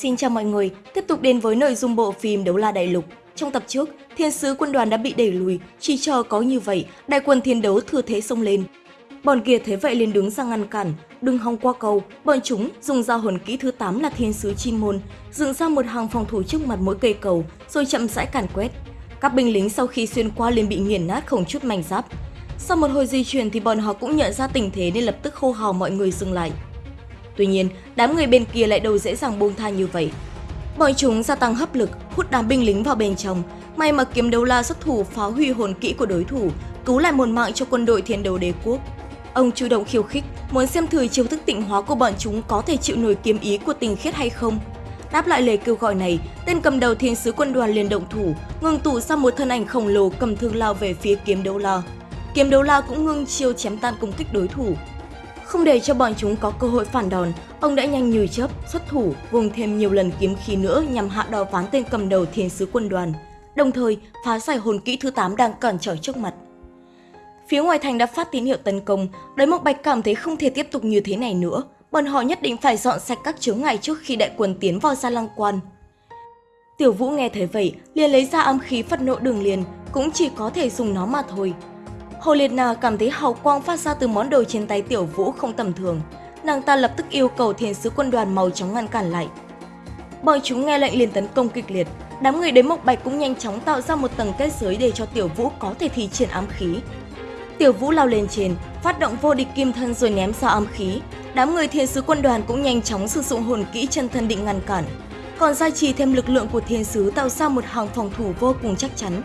Xin chào mọi người, tiếp tục đến với nội dung bộ phim Đấu La Đại Lục. Trong tập trước, thiên sứ quân đoàn đã bị đẩy lùi, chỉ chờ có như vậy, đại quân thiên đấu thừa thế xông lên. Bọn kia thế vậy liền đứng ra ngăn cản, đừng hòng qua cầu, bọn chúng dùng dao hồn kỹ thứ 8 là thiên sứ chim môn, dựng ra một hàng phòng thủ trước mặt mỗi cây cầu, rồi chậm rãi càn quét. Các binh lính sau khi xuyên qua liền bị nghiền nát không chút mảnh giáp. Sau một hồi di chuyển thì bọn họ cũng nhận ra tình thế nên lập tức hô hào mọi người dừng lại. Tuy nhiên, đám người bên kia lại đâu dễ dàng buông tha như vậy. Bọn chúng gia tăng hấp lực, hút đám binh lính vào bên trong. May mà kiếm đấu la xuất thủ phá hủy hồn kỹ của đối thủ, cứu lại một mạng cho quân đội thiên đấu đế quốc. Ông chủ động khiêu khích, muốn xem thử chiêu thức tịnh hóa của bọn chúng có thể chịu nổi kiếm ý của tình khiết hay không. Đáp lại lời kêu gọi này, tên cầm đầu thiên sứ quân đoàn liền động thủ, ngừng tụ ra một thân ảnh khổng lồ cầm thương lao về phía kiếm đấu la. Kiếm đấu la cũng ngưng chiêu chém tan công kích đối thủ, không để cho bọn chúng có cơ hội phản đòn, ông đã nhanh như chớp, xuất thủ, vùng thêm nhiều lần kiếm khí nữa nhằm hạ đò ván tên cầm đầu thiên sứ quân đoàn, đồng thời phá giải hồn kỹ thứ 8 đang cản trở trước mặt. Phía ngoài thành đã phát tín hiệu tấn công, đối mộc bạch cảm thấy không thể tiếp tục như thế này nữa, bọn họ nhất định phải dọn sạch các chướng ngại trước khi đại quân tiến vào gia lăng quan. Tiểu Vũ nghe thấy vậy, liền lấy ra âm khí phật nộ đường liền, cũng chỉ có thể dùng nó mà thôi. Hồ Liệt Na cảm thấy hào quang phát ra từ món đồ trên tay Tiểu Vũ không tầm thường. Nàng ta lập tức yêu cầu thiên sứ quân đoàn màu trắng ngăn cản lại. Bọn chúng nghe lệnh liền tấn công kịch liệt, đám người đến Mộc Bạch cũng nhanh chóng tạo ra một tầng kết giới để cho Tiểu Vũ có thể thi triển ám khí. Tiểu Vũ lao lên trên, phát động vô địch kim thân rồi ném ra ám khí. Đám người thiên sứ quân đoàn cũng nhanh chóng sử dụng hồn kỹ chân thân định ngăn cản. Còn gia trì thêm lực lượng của thiên sứ tạo ra một hàng phòng thủ vô cùng chắc chắn.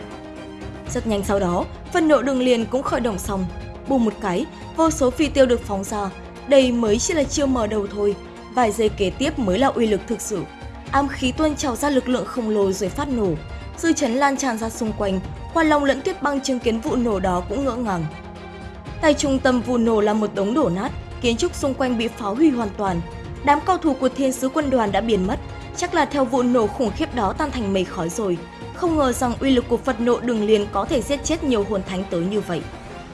Rất nhanh sau đó, phần nộ đường liền cũng khởi động xong. Bùm một cái, vô số phi tiêu được phóng ra. Đây mới chỉ là chiêu mở đầu thôi. Vài giây kế tiếp mới là uy lực thực sự. Ám khí tuôn trào ra lực lượng khổng lồ rồi phát nổ. Dư chấn lan tràn ra xung quanh, Hoa Long lẫn Tuyết Băng chứng kiến vụ nổ đó cũng ngỡ ngàng. Tại trung tâm vụ nổ là một đống đổ nát, kiến trúc xung quanh bị phá hủy hoàn toàn. Đám cao thủ của thiên sứ quân đoàn đã biến mất, chắc là theo vụ nổ khủng khiếp đó tan thành mây khói rồi. Không ngờ rằng uy lực của Phật nộ đường liền có thể giết chết nhiều hồn thánh tới như vậy.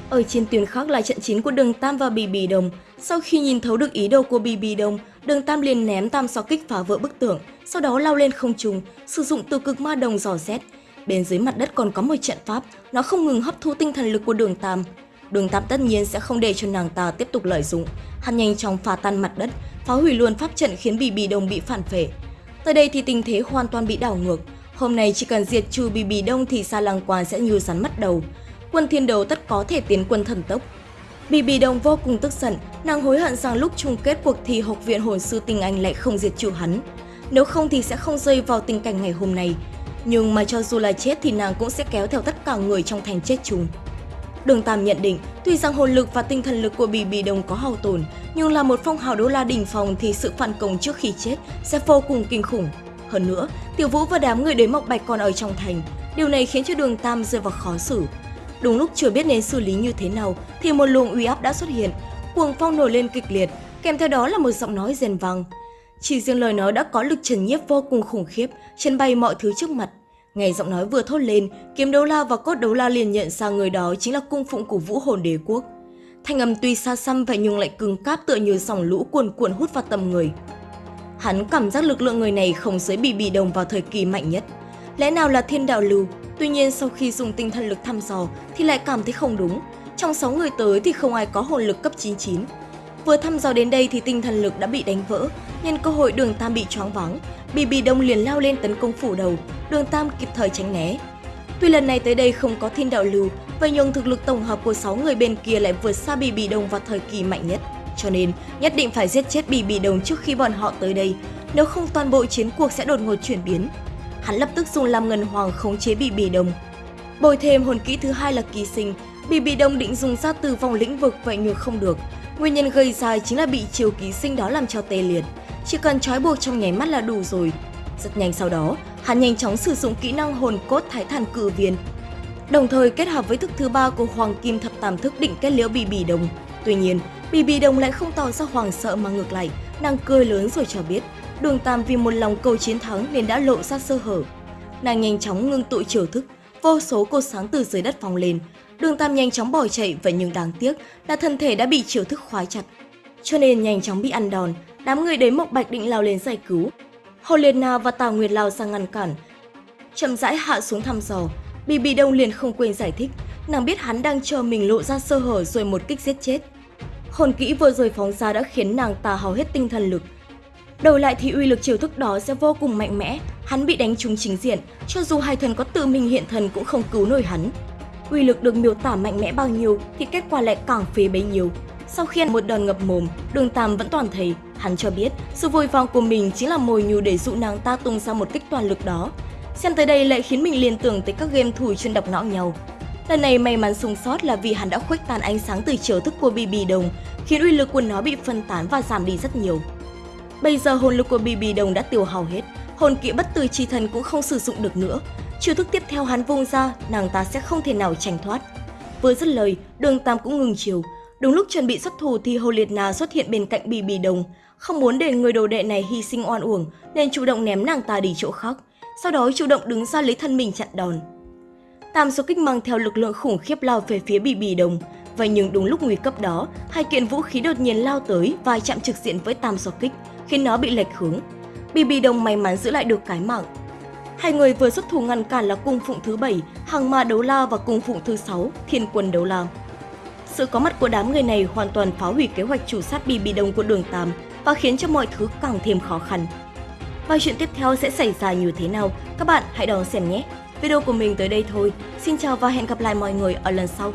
Ở trên tuyến khác là trận chiến của Đường Tam và Bì Bì Đồng. Sau khi nhìn thấu được ý đồ của Bì Bì Đồng, Đường Tam liền ném tam sáu kích phá vỡ bức tường, sau đó lao lên không trung, sử dụng từ cực ma đồng dò xét. Bên dưới mặt đất còn có một trận pháp, nó không ngừng hấp thu tinh thần lực của Đường Tam. Đường Tam tất nhiên sẽ không để cho nàng ta tiếp tục lợi dụng, hắn nhanh chóng phá tan mặt đất, phá hủy luôn pháp trận khiến Bì Bì Đồng bị phản phệ. Tới đây thì tình thế hoàn toàn bị đảo ngược, Hôm nay chỉ cần diệt trừ bì bì đông thì Sa Lăng Quan sẽ như rắn mất đầu. Quân thiên đấu tất có thể tiến quân thần tốc. Bì bì đông vô cùng tức giận, nàng hối hận rằng lúc chung kết cuộc thi học viện hồn sư tinh anh lại không diệt trừ hắn. Nếu không thì sẽ không rơi vào tình cảnh ngày hôm nay. Nhưng mà cho dù là chết thì nàng cũng sẽ kéo theo tất cả người trong thành chết chung. Đường Tam nhận định, tuy rằng hồn lực và tinh thần lực của Bì Bì Đông có hao tổn, nhưng là một phong hào đô la đỉnh phòng thì sự phản công trước khi chết sẽ vô cùng kinh khủng. Hơn nữa, Tiểu Vũ và đám người đến Mộc Bạch còn ở trong thành, điều này khiến cho đường Tam rơi vào khó xử. Đúng lúc chưa biết nên xử lý như thế nào thì một luồng uy áp đã xuất hiện, cuồng phong nổi lên kịch liệt, kèm theo đó là một giọng nói rền vang. Chỉ riêng lời nói đã có lực trần nhiếp vô cùng khủng khiếp, chân bay mọi thứ trước mặt. Nghe giọng nói vừa thốt lên, kiếm đấu la và cốt đấu la liền nhận ra người đó chính là cung phụng của vũ hồn đế quốc. Thanh âm tuy xa xăm vậy nhưng lại cứng cáp tựa như dòng lũ cuồn cuộn hút vào tầm người. Hắn cảm giác lực lượng người này không dưới bị bị đồng vào thời kỳ mạnh nhất. Lẽ nào là thiên đạo lưu? Tuy nhiên sau khi dùng tinh thần lực thăm dò thì lại cảm thấy không đúng. Trong 6 người tới thì không ai có hồn lực cấp 99. Vừa thăm dò đến đây thì tinh thần lực đã bị đánh vỡ, nhân cơ hội đường Tam bị choáng vắng, Bì Bì Đông liền lao lên tấn công phủ đầu, đường Tam kịp thời tránh né. Tuy lần này tới đây không có thiên đạo lưu, vậy nhưng thực lực tổng hợp của 6 người bên kia lại vượt xa Bì Bì Đông vào thời kỳ mạnh nhất. Cho nên, nhất định phải giết chết Bì Bì Đồng trước khi bọn họ tới đây, nếu không toàn bộ chiến cuộc sẽ đột ngột chuyển biến. Hắn lập tức dùng làm ngân hoàng khống chế Bì Bì Đồng. Bồi thêm hồn kỹ thứ hai là ký sinh, Bì Bì Đồng định dùng ra từ vòng lĩnh vực vậy nhưng không được. Nguyên nhân gây ra chính là bị chiều ký sinh đó làm cho tê liệt. Chỉ cần trói buộc trong nháy mắt là đủ rồi. Rất nhanh sau đó, hắn nhanh chóng sử dụng kỹ năng hồn cốt thái thần cử viên. Đồng thời kết hợp với thức thứ ba của Hoàng Kim Thập Tam Thức định kết liễu Bì Bì Đồng. Tuy nhiên, Bì Bì Đồng lại không tỏ ra hoảng sợ mà ngược lại, nàng cười lớn rồi cho biết, Đường Tam vì một lòng cầu chiến thắng nên đã lộ ra sơ hở. Nàng nhanh chóng ngưng tụ chiều thức, vô số cột sáng từ dưới đất phóng lên. Đường Tam nhanh chóng bỏ chạy vậy nhưng đáng tiếc là thân thể đã bị chiều thức khóa chặt. Cho nên nhanh chóng bị ăn đòn, đám người đến Mộc Bạch định lao lên giải cứu. Hồ Liệt Na và Tào Nguyệt lao sang ngăn cản. Chậm rãi hạ xuống thăm dò, Bì Bì Đông liền không quên giải thích, nàng biết hắn đang chờ mình lộ ra sơ hở rồi một kích giết chết. Hồn kỹ vừa rồi phóng ra đã khiến nàng ta hao hết tinh thần lực. Đầu lại thì uy lực chiều thức đó sẽ vô cùng mạnh mẽ, hắn bị đánh trúng chính diện, cho dù hai thần có tự mình hiện thần cũng không cứu nổi hắn. Uy lực được miêu tả mạnh mẽ bao nhiêu thì kết quả lại càng phế bấy nhiêu. Sau khi một đòn ngập mồm, đường Tam vẫn toàn thấy, hắn cho biết sự vội vàng của mình chính là mồi nhù để dụ nàng ta tung ra một kích toàn lực đó. Xem tới đây lại khiến mình liên tưởng tới các game thủ chuyên đọc não nhau. Lần này may mắn sống sót là vì hắn đã khuếch tán ánh sáng từ chiều thức của BB Đồng, khiến uy lực của nó bị phân tán và giảm đi rất nhiều. Bây giờ hồn lực của BB Đồng đã tiêu hao hết, hồn kỹ bất tử chi thần cũng không sử dụng được nữa. Chiêu thức tiếp theo hắn vung ra, nàng ta sẽ không thể nào tránh thoát. Vừa dứt lời, đường Tam cũng ngừng chiều. Đúng lúc chuẩn bị xuất thủ thì Hồ Liệt Na xuất hiện bên cạnh BB Đồng. Không muốn để người đồ đệ này hy sinh oan uổng nên chủ động ném nàng ta đi chỗ khác. Sau đó chủ động đứng ra lấy thân mình chặn đòn. Tam số kích mang theo lực lượng khủng khiếp lao về phía Bì Bì Đồng. Vậy nhưng đúng lúc nguy cấp đó, hai kiện vũ khí đột nhiên lao tới và chạm trực diện với Tam số kích, khiến nó bị lệch hướng. Bì Bì Đồng may mắn giữ lại được cái mạng. Hai người vừa xuất thủ ngăn cản là cung phụng thứ bảy, hàng ma đấu la và cung phụng thứ sáu, thiên quân đấu la. Sự có mặt của đám người này hoàn toàn phá hủy kế hoạch chủ sát Bì Bì Đồng của đường Tam và khiến cho mọi thứ càng thêm khó khăn. Và chuyện tiếp theo sẽ xảy ra như thế nào? Các bạn hãy đón xem nhé! Video của mình tới đây thôi. Xin chào và hẹn gặp lại mọi người ở lần sau.